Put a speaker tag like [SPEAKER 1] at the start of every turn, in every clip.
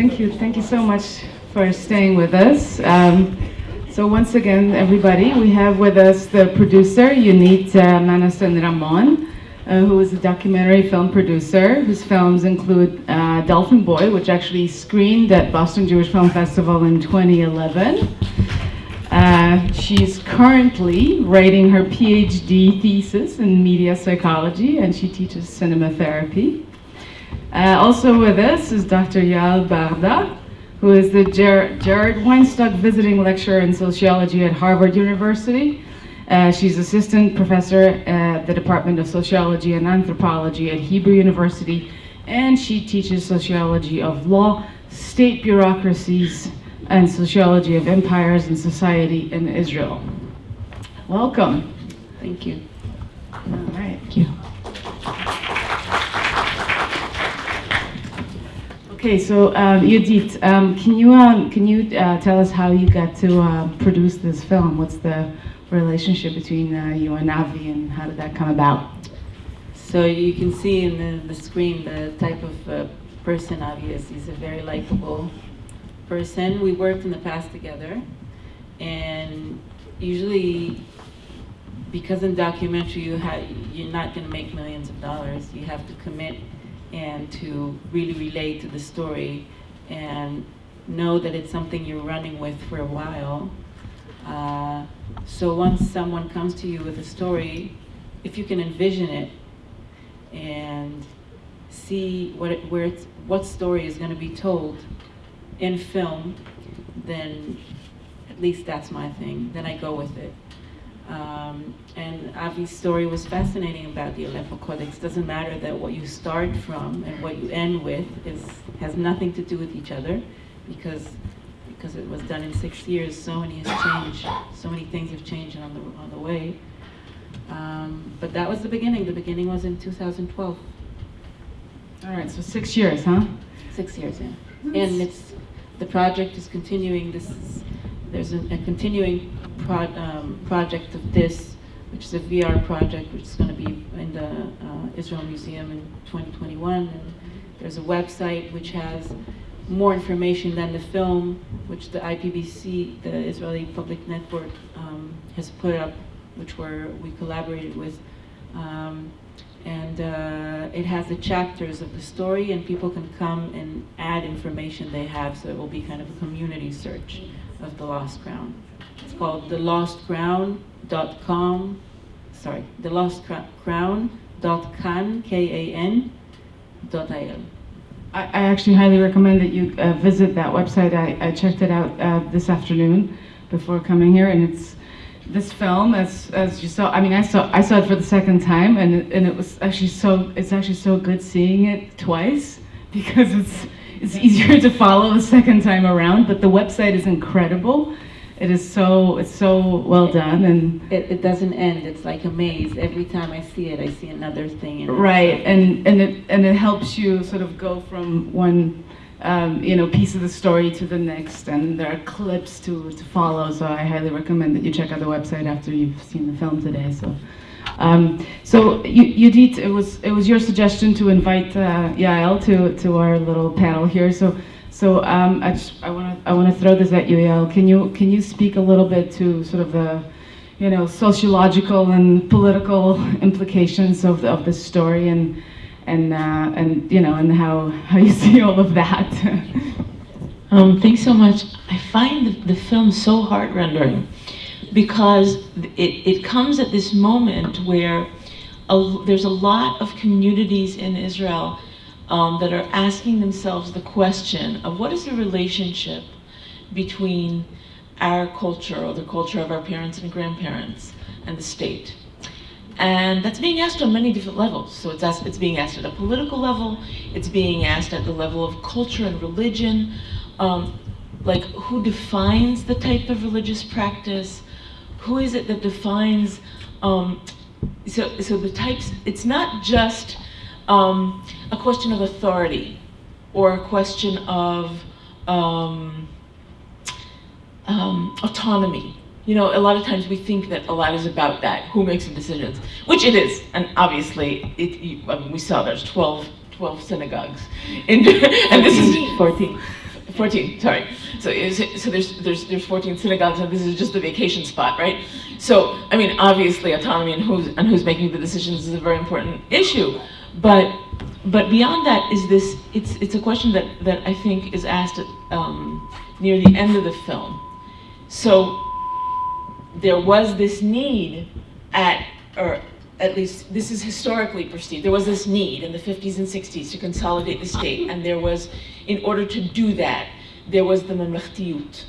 [SPEAKER 1] thank you. Thank you so much for staying with us. Um, so once again, everybody, we have with us the producer, Yudit uh, Manasan Ramon, uh, who is a documentary film producer whose films include uh, Dolphin Boy, which actually screened at Boston Jewish Film Festival in 2011. Uh, she's currently writing her PhD thesis in media psychology, and she teaches cinema therapy. Uh, also with us is Dr. Yael Berda, who is the Ger Jared Weinstock Visiting Lecturer in Sociology at Harvard University. Uh, she's assistant professor at the Department of Sociology and Anthropology at Hebrew University, and she teaches sociology of law, state bureaucracies, and sociology of empires and society in Israel. Welcome.
[SPEAKER 2] Thank you.
[SPEAKER 1] All right. Thank you. Okay, so um, Yudit, um, can you um, can you uh, tell us how you got to uh, produce this film? What's the relationship between uh, you and Avi, and how did that come about?
[SPEAKER 2] So you can see in the, the screen the type of uh, person Avi is. He's a very likable person. We worked in the past together, and usually, because in documentary you have you're not going to make millions of dollars. You have to commit and to really relate to the story and know that it's something you're running with for a while. Uh, so once someone comes to you with a story, if you can envision it and see what it, where it's, what story is going to be told in film, then at least that's my thing. Then I go with it. Um, and Avi's story was fascinating about the Aleppo Codex. Doesn't matter that what you start from and what you end with is has nothing to do with each other, because because it was done in six years. So many has changed. So many things have changed on the on the way. Um, but that was the beginning. The beginning was in 2012.
[SPEAKER 1] All right, so six years, huh?
[SPEAKER 2] Six years, yeah. And it's the project is continuing. This is there's a, continuing pro, um, project of this, which is a VR project, which is going to be in the uh, Israel Museum in 2021. And there's a website which has more information than the film, which the IPBC, the Israeli Public Network, um, has put up, which were we collaborated with. Um, and uh, it has the chapters of the story, and people can come and add information they have, so it will be kind of a community search of the Lost Crown. It's called thelostcrown.com, sorry, thelostcrown.kan, K-A-N, dot I-L.
[SPEAKER 1] I, I actually highly recommend that you uh, visit that website. I, I checked it out uh, this afternoon before coming here, and it's this film as as you saw. I mean, I saw I saw it for the second time, and and it was actually so it's actually so good seeing it twice because it's it's easier to follow the second time around. But the website is incredible. It is so it's so well done and
[SPEAKER 2] It, it doesn't end. It's like a maze. Every time I see it, I see another thing.
[SPEAKER 1] Right and and it and it helps you sort of go from one um, you know piece of the story to the next and there are clips to to follow so I highly recommend that you check out the website after you've seen the film today so um, so Yudit, it was it was your suggestion to invite uh, Yael to to our little panel here so so um, I just I want to I want to throw this at you Yael can you can you speak a little bit to sort of the you know sociological and political implications of the, of this story and and uh, and you know and how how you see all of that.
[SPEAKER 3] Um, thanks so much. I find the, the film so heart-rendering because it, it comes at this moment where a, there's a lot of communities in Israel um, that are asking themselves the question of what is the relationship between our culture or the culture of our parents and grandparents and the state. And that's being asked on many different levels. So it's, asked, it's being asked at a political level, it's being asked at the level of culture and religion, um, like who defines the type of religious practice, who is it that defines, um, so, so the types, it's not just um, a question of authority or a question of um, um, autonomy. You know, a lot of times we think that a lot is about that, who makes the decisions, which it is, and obviously, it, you, I mean, we saw there's 12, 12 synagogues. In, and this is 14. 14, sorry. So, so there's, there's, there's 14 synagogues, and this is just the vacation spot, right? So, I mean, obviously, autonomy and who's, and who's making the decisions is a very important issue. But, but beyond that is this, it's, it's a question that, that I think is asked um, near the end of the film. So, there was this need at, or at least this is historically perceived, there was this need in the 50s and 60s to consolidate the state, and there was, in order to do that, there was the mamlachtiyut.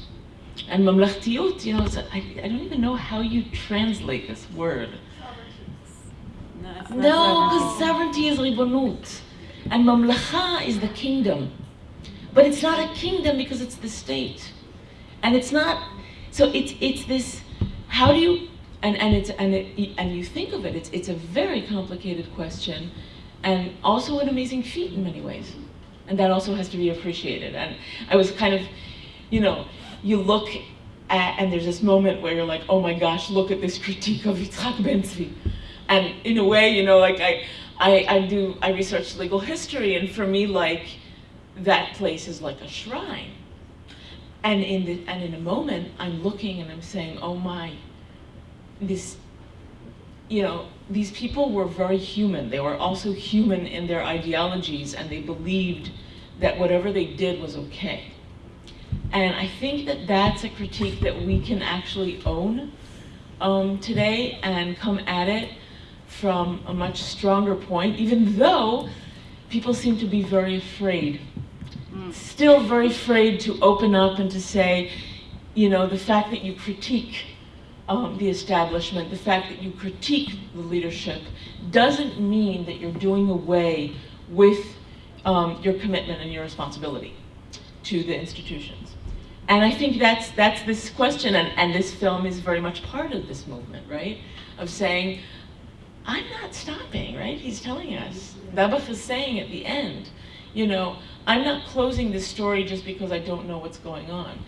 [SPEAKER 3] And mamlachtiyut, you know, it's a, I, I don't even know how you translate this word.
[SPEAKER 2] No,
[SPEAKER 3] No, because
[SPEAKER 2] sovereignty.
[SPEAKER 3] sovereignty is ribonut, and mamlacha is the kingdom. But it's not a kingdom because it's the state, and it's not. So it's it's this. How do you and and it's and it, and you think of it. It's it's a very complicated question, and also an amazing feat in many ways, and that also has to be appreciated. And I was kind of, you know, you look at, and there's this moment where you're like, oh my gosh, look at this critique of Yitzhak Ben Tzvi. And in a way, you know, like I, I, I do, I research legal history, and for me, like, that place is like a shrine. And in the, and in a moment, I'm looking and I'm saying, oh my, this, you know, these people were very human. They were also human in their ideologies, and they believed that whatever they did was okay. And I think that that's a critique that we can actually own um, today and come at it from a much stronger point, even though people seem to be very afraid. Still very afraid to open up and to say, you know, the fact that you critique um, the establishment, the fact that you critique the leadership, doesn't mean that you're doing away with um, your commitment and your responsibility to the institutions. And I think that's that's this question, and, and this film is very much part of this movement, right? Of saying, I'm not stopping, right? He's telling us. Dabach is saying at the end, you know, I'm not closing this story just because I don't know what's going on.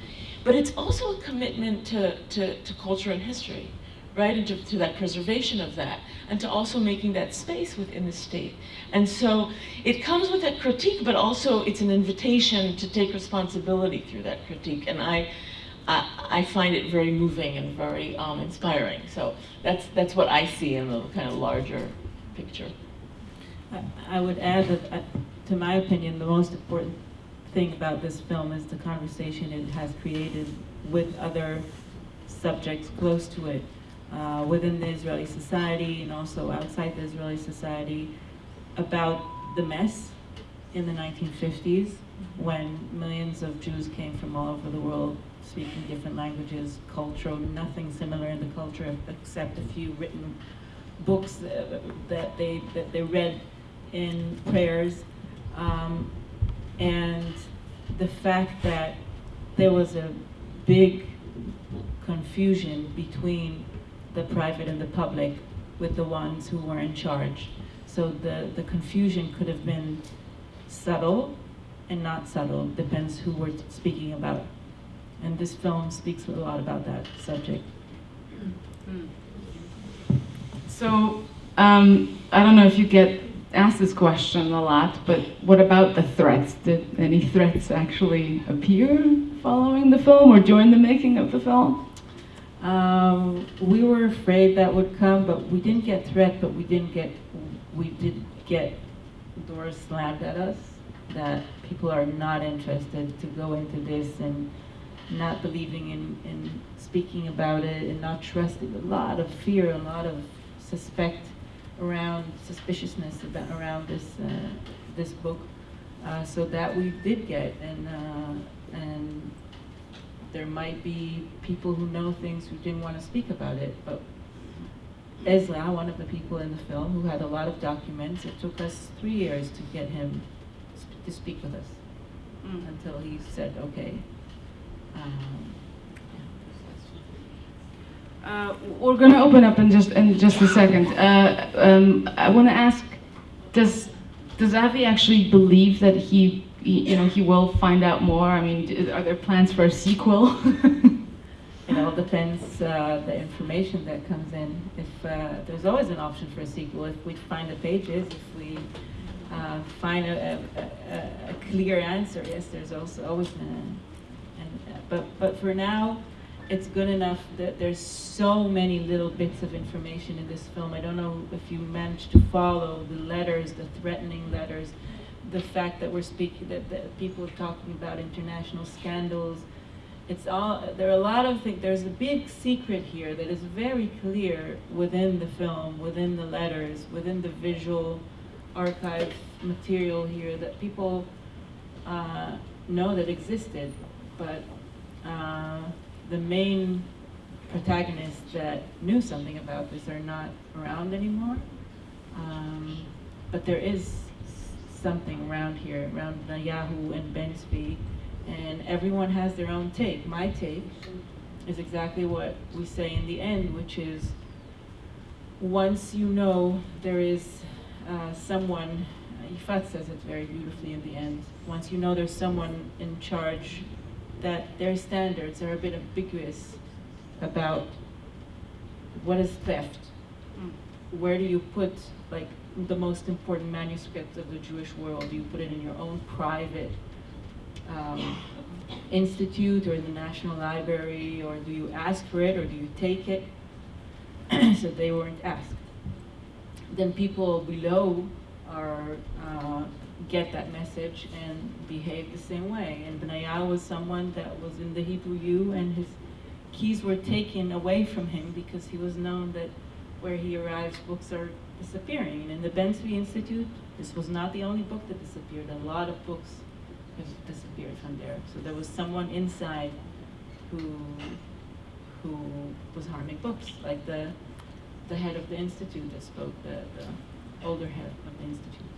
[SPEAKER 3] But it's also a commitment to, to, to culture and history, right? And to, to that preservation of that, and to also making that space within the state. And so it comes with that critique, but also it's an invitation to take responsibility through that critique. And I, I, I find it very moving and very um, inspiring. So that's, that's what I see in the kind of larger picture.
[SPEAKER 2] I- would add that, uh, to my opinion, the most important thing about this film is the conversation it has created with other subjects close to it, uh, within the Israeli society and also outside the Israeli society, about the mess in the 1950s when millions of Jews came from all over the world speaking different languages, cultural, nothing similar in the culture except a few written books uh, that they that they read in prayers, um, and the fact that there was a big confusion between the private and the public with the ones who were in charge. So the, the confusion could have been subtle and not subtle, depends who we're speaking about. And this film speaks a lot about that subject.
[SPEAKER 1] So, um, I don't know if you get asked this question a lot, but what about the threats? Did any threats actually appear following the film or during the making of the film?
[SPEAKER 2] Um, we were afraid that would come, but we didn't get threat, but we didn't get, we did get doors slammed at us, that people are not interested to go into this and not believing in, in speaking about it and not trusting, a lot of fear, a lot of suspect around, suspiciousness about, around this, uh, this book. Uh, so that we did get, and, uh, and there might be people who know things who didn't want to speak about it, but Ezra, one of the people in the film, who had a lot of documents, it took us three years to get him sp- to speak with us until he said, okay. Um,
[SPEAKER 1] Uh, we're going to open up in just in just a second. Uh, um, I want to ask: Does does Avi actually believe that he, he, you know, he will find out more? I mean, are there plans for a sequel?
[SPEAKER 2] It all depends, uh, the information that comes in. If, uh, there's always an option for a sequel, if we find the pages, if we, uh, find a, a, a, clear answer. Yes, there's also always an. a, and, uh, but, but for now, it's good enough that there's so many little bits of information in this film. I don't know if you managed to follow the letters, the threatening letters, the fact that we're speaking, that, that people are talking about international scandals. It's all, there are a lot of things, there's a big secret here that is very clear within the film, within the letters, within the visual archive material here that people uh, know that existed, but uh, the main protagonists that knew something about this are not around anymore. Um, but there is something around here, around Yahoo and Ben Zvi, and everyone has their own take. My take is exactly what we say in the end, which is once you know there is uh, someone, Ifat says it very beautifully in the end, once you know there's someone in charge that their standards are a bit ambiguous about what is theft. Where do you put like the most important manuscript of the Jewish world? Do you put it in your own private um, institute or in the National Library, or do you ask for it, or do you take it? so they weren't asked. Then people below are uh, get that message and behave the same way. And Benaya was someone that was in the Hebrew U, and his keys were taken away from him because he was known that where he arrives, books are disappearing. And in the Ben Zvi Institute, this was not the only book that disappeared. A lot of books have disappeared from there. So there was someone inside who who was harming books, like the the head of the institute that spoke, the, the older head of the institute.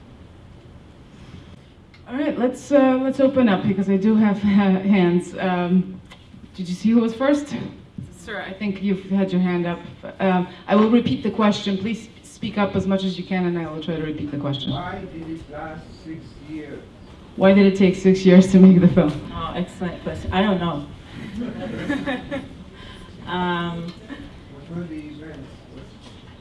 [SPEAKER 1] All right, let's uh, let's open up because I do have ha- hands. Um, did you see who was first? Sir, I think you've had your hand up. Um, I will repeat the question. Please speak up as much as you can, and I will try to repeat the question.
[SPEAKER 4] Why did it last six years?
[SPEAKER 1] Why did it take six years to make the film?
[SPEAKER 2] Oh, excellent question. I don't know. um,
[SPEAKER 4] What were the events? What,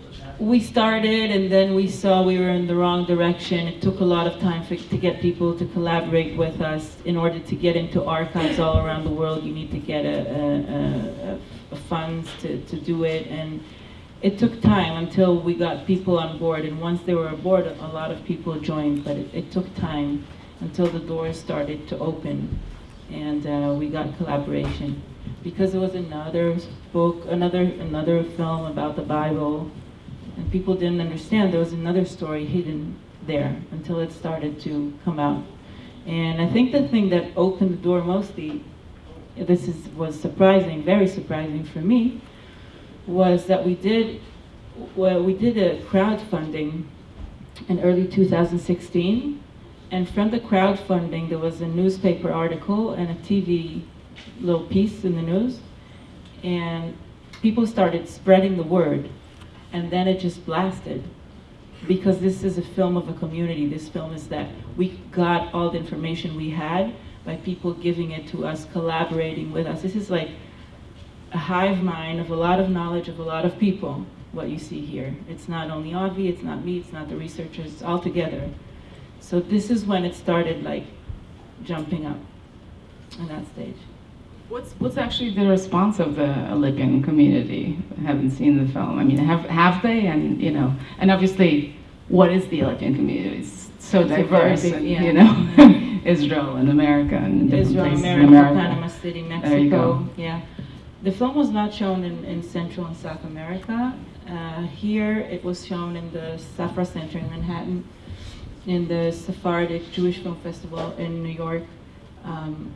[SPEAKER 4] what happened?
[SPEAKER 2] We started and then we saw we were in the wrong direction. It took a lot of time for, to get people to collaborate with us. In order to get into archives all around the world, you need to get a, a, a, a funds to, to do it. And it took time until we got people on board. And once they were aboard, a lot of people joined. But it, it took time until the doors started to open and uh, we got collaboration. Because it was another book, another, another film about the Bible, and people didn't understand there was another story hidden there until it started to come out. And I think the thing that opened the door mostly, this is, was surprising, very surprising for me, was that we did, well, we did a crowdfunding in early 2016, and from the crowdfunding there was a newspaper article and a TV little piece in the news, and people started spreading the word and then it just blasted. Because this is a film of a community. This film is that we got all the information we had by people giving it to us collaborating with us. This is like a hive mind of a lot of knowledge of a lot of people what you see here. It's not only avi it's not me it's not the researchers it's all together. So this is when it started like jumping up in that stage
[SPEAKER 1] What's what's actually the response of the Alepian community? I haven't seen the film. I mean, have have they? And you know, and obviously, what is the Alepian community? It's so
[SPEAKER 2] It's
[SPEAKER 1] diverse, and,
[SPEAKER 2] yeah.
[SPEAKER 1] you know, Israel and America and different
[SPEAKER 2] Israel,
[SPEAKER 1] places
[SPEAKER 2] America,
[SPEAKER 1] in America.
[SPEAKER 2] Panama City, Mexico.
[SPEAKER 1] There you go.
[SPEAKER 2] Yeah. The film was not shown in, in Central and South America. Uh, here it was shown in the Safra Center in Manhattan, in the Sephardic Jewish Film Festival in New York, um,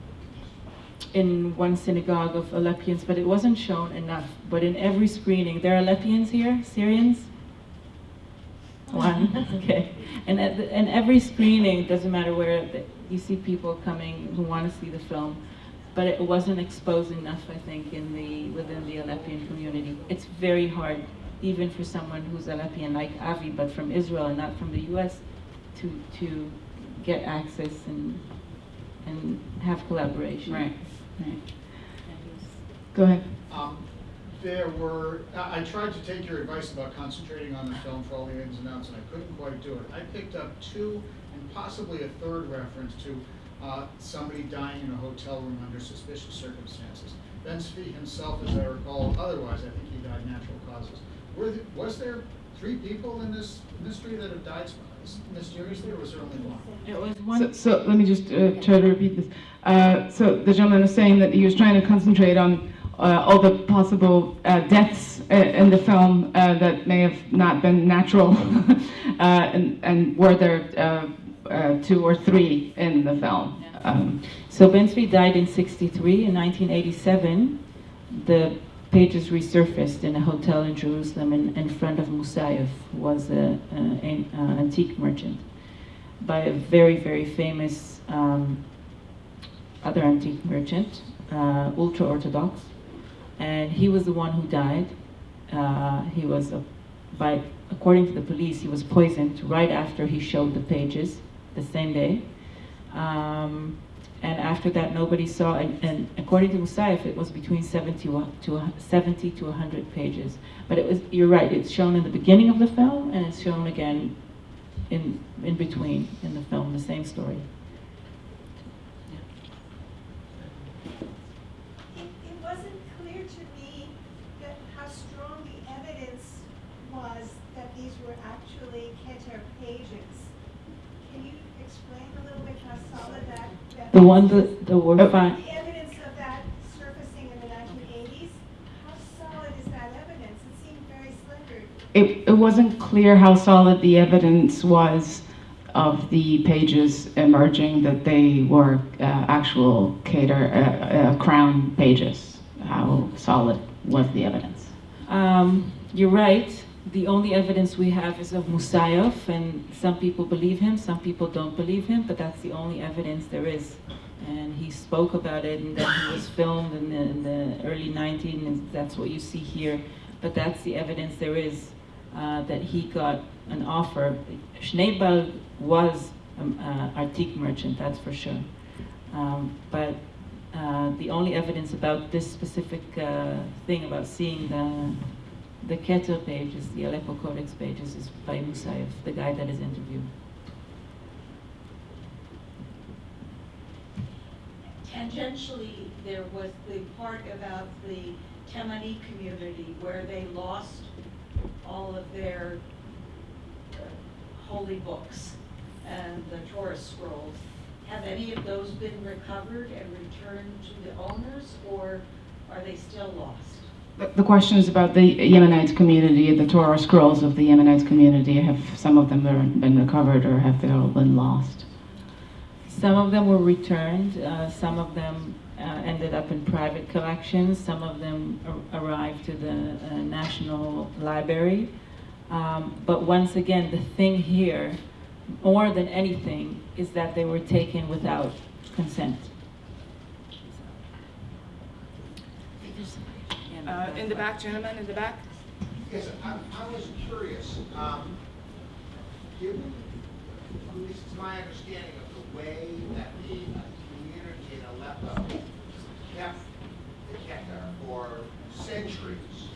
[SPEAKER 2] in one synagogue of Alepians, but it wasn't shown enough. But in every screening, there are Alepians here, Syrians? One, okay. And at the, and every screening, doesn't matter where, the- you see people coming who want to see the film, but it wasn't exposed enough, I think, in the, within the Alepian community. It's very hard, even for someone who's Alepian like Avi, but from Israel and not from the US, to, to get access and, and have collaboration.
[SPEAKER 1] Right. Go ahead.
[SPEAKER 5] Um, There were, I tried to take your advice about concentrating on the film for all the ins and outs, and I couldn't quite do it. I picked up two and possibly a third reference to uh, somebody dying in a hotel room under suspicious circumstances. Ben Zvi himself, as I recall, otherwise, I think he died natural causes. Were, the- was there three people in this mystery that have died mysteriously, or was there only one?
[SPEAKER 2] It was
[SPEAKER 1] So,
[SPEAKER 2] one,
[SPEAKER 1] so let me just uh, try to repeat this. Uh, so the gentleman is saying that he was trying to concentrate on uh, all the possible uh, deaths uh, in the film uh, that may have not been natural, uh, and, and were there uh, uh, two or three in the film? Um,
[SPEAKER 2] so Ben Zvi died in 63. In 1987, the pages resurfaced in a hotel in Jerusalem in, in front of Musayev, who was an antique merchant, by a very, very famous um, other antique merchant, uh, ultra-Orthodox. And he was the one who died. Uh, he was, a, by, according to the police, he was poisoned right after he showed the pages, the same day. Um, and after that, nobody saw, and, and according to Musayev, it was between 70 to, 70 to 100 pages. But it was, you're right, it's shown in the beginning of the film, and it's shown again in, in between in the film, the same story.
[SPEAKER 6] It, it wasn't clear to me how strong the evidence was that these were actually Keter pages. Can you explain a little bit how solid that, that?
[SPEAKER 2] The one that, that were
[SPEAKER 1] Oh.
[SPEAKER 2] found,
[SPEAKER 6] The evidence of that surfacing in the nineteen eighties, how solid is that evidence? It seemed very slender.
[SPEAKER 1] it, it wasn't clear how solid the evidence was of the pages emerging that they were uh, actual Keter uh, uh, crown pages. How solid was the evidence?
[SPEAKER 2] Um, you're right. The only evidence we have is of Musayev, and some people believe him, some people don't believe him, but that's the only evidence there is. And he spoke about it, and then he was filmed in the, in the early 19, and that's what you see here. But that's the evidence there is uh, that he got an offer. Schneebel was an uh, artique merchant, that's for sure. Um, but uh, the only evidence about this specific uh, thing about seeing the the Keter pages, the Aleppo Codex pages, is by Musayev, the guy that is interviewed.
[SPEAKER 7] Tangentially, there was the part about the Temani community where they lost all of their uh, holy books and the Torah scrolls. Have any of those been recovered and returned to the owners, or are they still lost?
[SPEAKER 1] The- question is about the Yemenite community, the Torah scrolls of the Yemenite community. Have some of them been been recovered or have they all been lost?
[SPEAKER 2] Some of them were returned, uh, some of them uh, ended up in private collections, some of them ar- arrived to the uh, National Library. Um, but once again, the thing here, more than anything, is that they were taken without consent.
[SPEAKER 8] Uh, in the back, gentlemen, in the back.
[SPEAKER 9] Yes, I, I was curious, um, given, least it's my understanding of the way that the community in Aleppo kept the Keter for centuries,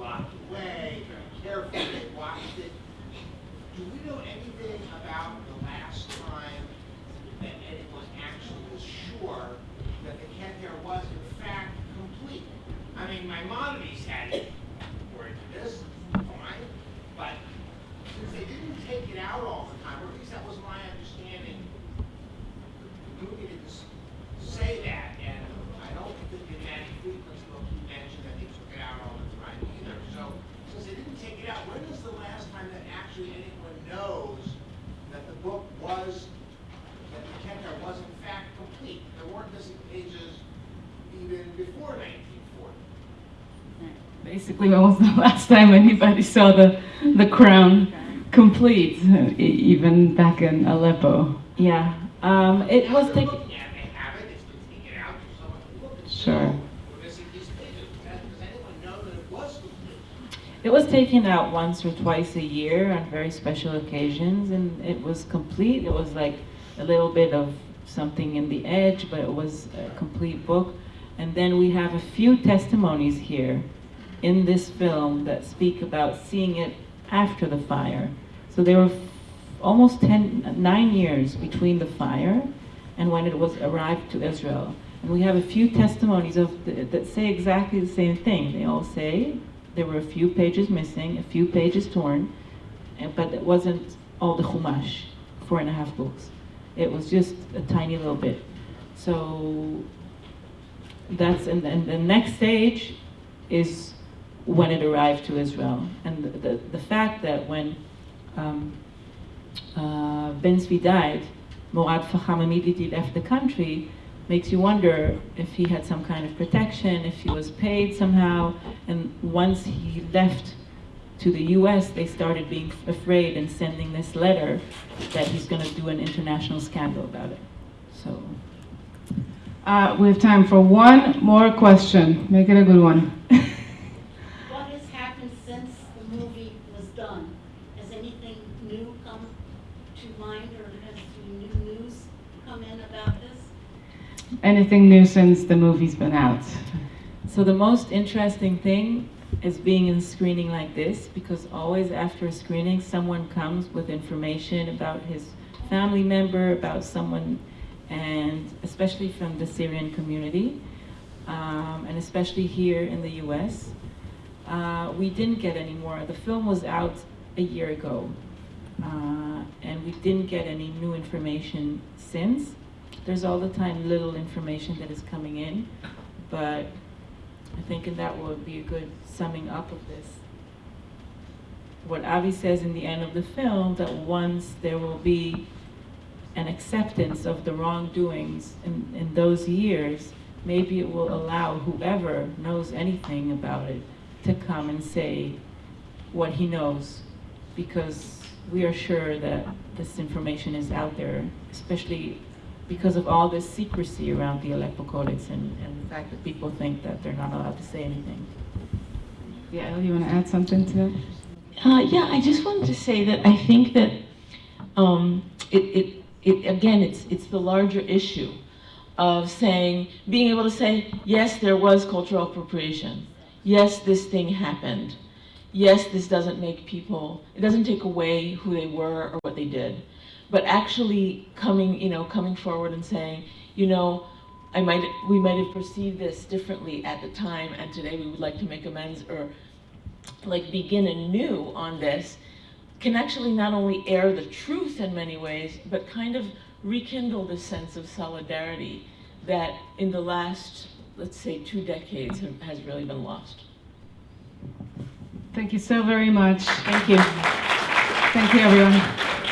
[SPEAKER 9] locked away, very carefully, watched it. Do we know anything about the last time that anyone actually was sure that the Keter was in fact complete? I mean, Maimonides had it, according to this, fine, but since they didn't take it out all the time, or at least that was my understanding, the movie didn't s- say that, and I don't think in Matti Friedman's book he mentioned that they took it out all the time either. So, since they didn't take it out, when is the last time that actually anyone knows that the book was, that the Keter was in fact complete? There weren't missing pages even before nineteen forty.
[SPEAKER 1] Basically, when was the last time anybody saw the, the crown complete, even back in Aleppo?
[SPEAKER 2] Yeah, um, it was taken.
[SPEAKER 9] looking at it, they have it, it's been taken out, so someone can look and
[SPEAKER 1] Sure.
[SPEAKER 9] say, "Oh, we're missing these pages. Does does anyone know that it was complete?
[SPEAKER 2] It was taken out once or twice a year on very special occasions, and it was complete. It was like a little bit of something in the edge, but it was a complete book. And then we have a few testimonies here in this film that speak about seeing it after the fire. So there were almost 10, nine years between the fire and when it was arrived to Israel. And we have a few testimonies of the, that say exactly the same thing. They all say there were a few pages missing, a few pages torn, and, but it wasn't all the Chumash, four and a half books. It was just a tiny little bit. So that's and, and the next stage is when it arrived to Israel, and the the, the fact that when um, uh, Ben Zvi died, Morad Faham immediately left the country. Makes you wonder if he had some kind of protection, if he was paid somehow, and once he left to the U.S., they started being afraid and sending this letter that he's going to do an international scandal about it. So.
[SPEAKER 1] Uh, we have time for one more question. Make it a good one.
[SPEAKER 10] What has happened since the movie was done? Has anything new come to mind or has new news come in about this?
[SPEAKER 1] Anything new since the movie's been out?
[SPEAKER 2] So the most interesting thing is being in screening like this because always after a screening, someone comes with information about his family member, about someone, and especially from the Syrian community, um, and especially here in the U.S. Uh, we didn't get any more. The film was out a year ago, uh, and we didn't get any new information since. There's all the time little information that is coming in, but I think that would be a good summing up of this. What Avi says in the end of the film, that once there will be an acceptance of the wrongdoings in, in those years, maybe it will allow whoever knows anything about it to come and say what he knows. Because we are sure that this information is out there, especially because of all this secrecy around the Aleppo Codex and, and the fact that people think that they're not allowed to say anything.
[SPEAKER 1] Yeah, you want to add something to that?
[SPEAKER 3] Uh, yeah, I just wanted to say that I think that um, it, it, it, again, it's, it's the larger issue of saying, being able to say, yes, there was cultural appropriation. Yes, this thing happened. Yes, this doesn't make people, it doesn't take away who they were or what they did. But actually coming, you know, coming forward and saying, you know, I might, we might have perceived this differently at the time, and today we would like to make amends or like begin anew on this can actually not only air the truth in many ways, but kind of rekindle the sense of solidarity that in the last, let's say, two decades have, has really been lost.
[SPEAKER 1] Thank you so very much.
[SPEAKER 3] Thank you.
[SPEAKER 1] Thank you, everyone.